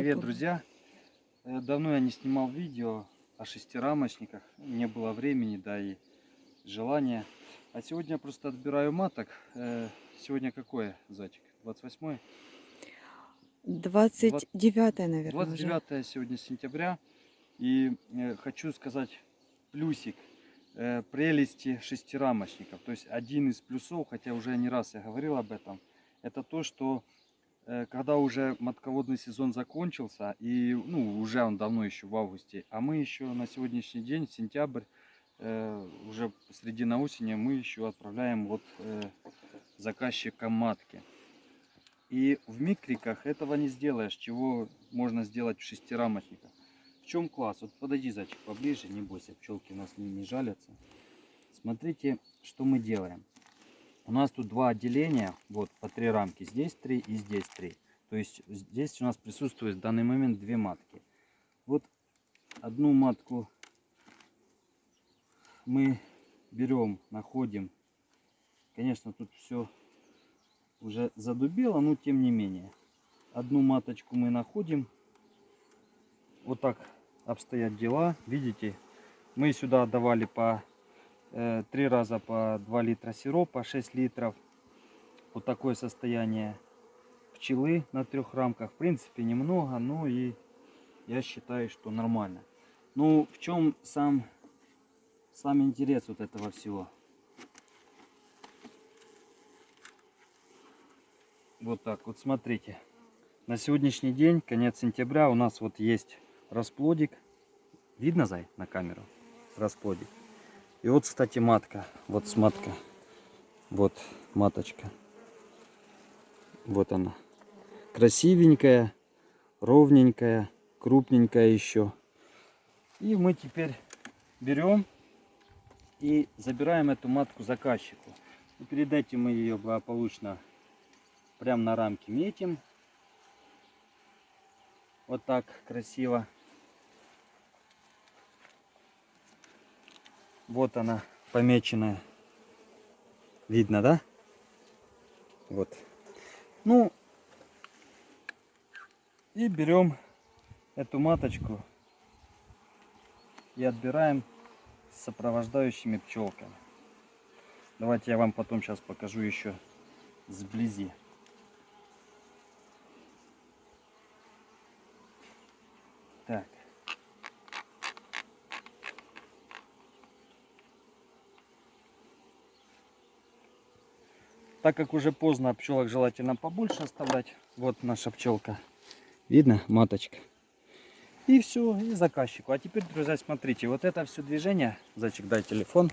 Привет, друзья! Э, Давно я не снимал видео о шестирамочниках, не было времени, да и желания. А сегодня я просто отбираю маток. Э, Сегодня какое, зайчик? 28 29 наверное, уже. 29 сегодня сентября. И э, хочу сказать плюсик прелести шестирамочников. То есть один из плюсов, хотя уже не раз я говорил об этом, это то, что когда уже матководный сезон закончился, и ну, уже он давно еще в августе, а мы еще на сегодняшний день, сентябрь, э, уже середина осени, мы еще отправляем вот э, матки. И в микриках этого не сделаешь, чего можно сделать в шестирамочниках. В чем класс? Вот подойди, зайчик, поближе, не бойся, пчелки у нас не, не жалятся. Смотрите, что мы делаем. У нас тут два отделения, вот по три рамки, здесь три и здесь три. То есть здесь у нас присутствует в данный момент две матки. Вот одну матку мы берем, находим. Конечно, тут все уже задубело, но тем не менее. Одну маточку мы находим. Вот так обстоят дела. Видите, мы сюда давали по три раза по 2 литра сиропа, 6 литров. Вот такое состояние пчелы на трех рамках. В принципе, немного, но и я считаю, что нормально. Ну, в чем сам, сам интерес вот этого всего? Вот так вот, смотрите. На сегодняшний день, конец сентября, у нас вот есть расплодик. Видно, Зай, на камеру? Расплодик. И вот, кстати, матка. Вот с матка. Вот маточка. Вот она. Красивенькая, ровненькая, крупненькая еще. И мы теперь берем и забираем эту матку заказчику. И перед этим мы ее благополучно прям на рамке метим. Вот так красиво. Вот она помеченная. Видно, да? Вот. Ну, и берем эту маточку и отбираем с сопровождающими пчелками. Давайте я вам потом сейчас покажу еще сблизи. Так. Так как уже поздно, пчелок желательно побольше оставлять. Вот наша пчелка. Видно, маточка. И все, и заказчику. А теперь, друзья, смотрите, вот это все движение. Зайчик, дай телефон.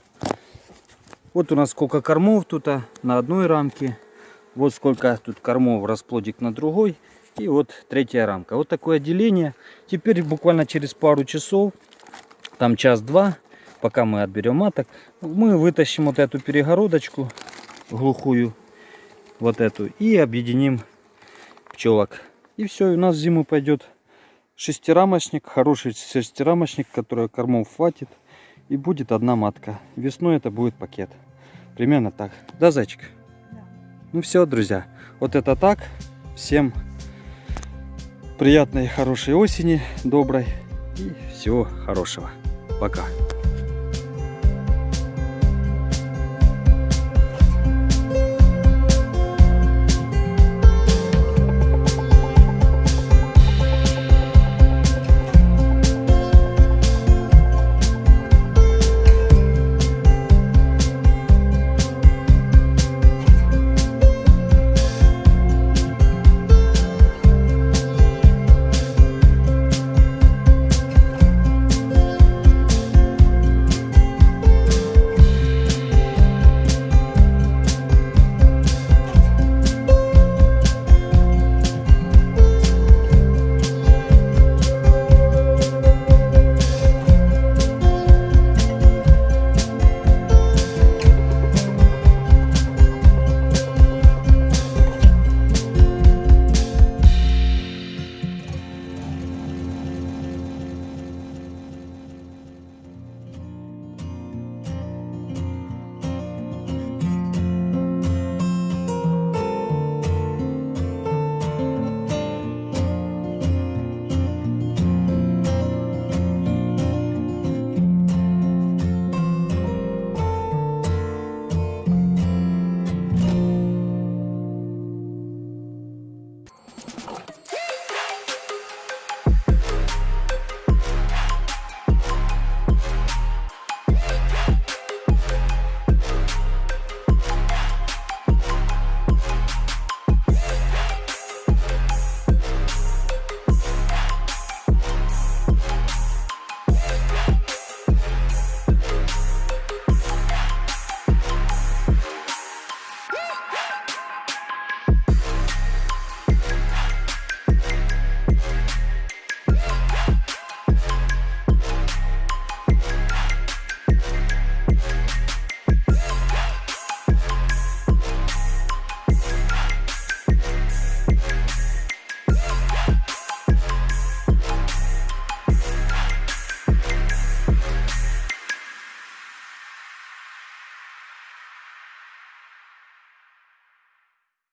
Вот у нас сколько кормов тут а, на одной рамке. Вот сколько тут кормов расплодик на другой. И вот третья рамка. Вот такое отделение. Теперь буквально через пару часов, там час-два, пока мы отберем маток, мы вытащим вот эту перегородочку глухую, вот эту, и объединим пчелок. И все, у нас в зиму пойдет шестирамочник, хороший шестирамочник, который кормов хватит. И будет одна матка. Весной это будет пакет. Примерно так. Да, зайчик? Да. Ну все, друзья. Вот это так. Всем приятной, хорошей осени, доброй. И всего хорошего. Пока.